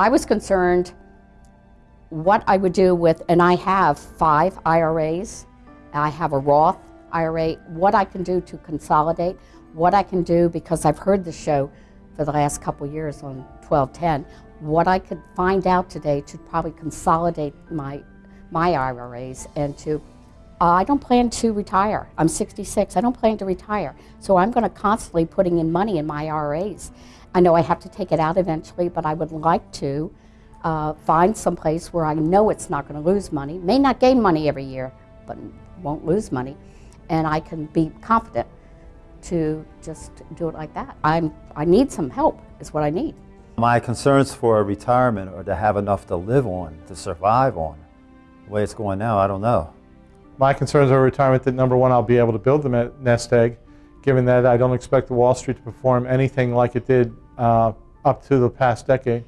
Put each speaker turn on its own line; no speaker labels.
I was concerned what I would do with, and I have five IRAs. I have a Roth IRA, what I can do to consolidate, what I can do, because I've heard the show for the last couple years on 1210, what I could find out today to probably consolidate my, my IRAs and to I don't plan to retire. I'm 66. I don't plan to retire. So I'm going to constantly putting in money in my IRAs. I know I have to take it out eventually, but I would like to uh, find some place where I know it's not going to lose money. May not gain money every year, but won't lose money. And I can be confident to just do it like that. I'm, I need some help, is what I need.
My concerns for retirement are to have enough to live on, to survive on. The way it's going now, I don't know.
My concerns are retirement that number one, I'll be able to build the nest egg, given that I don't expect the Wall Street to perform anything like it did uh, up to the past decade.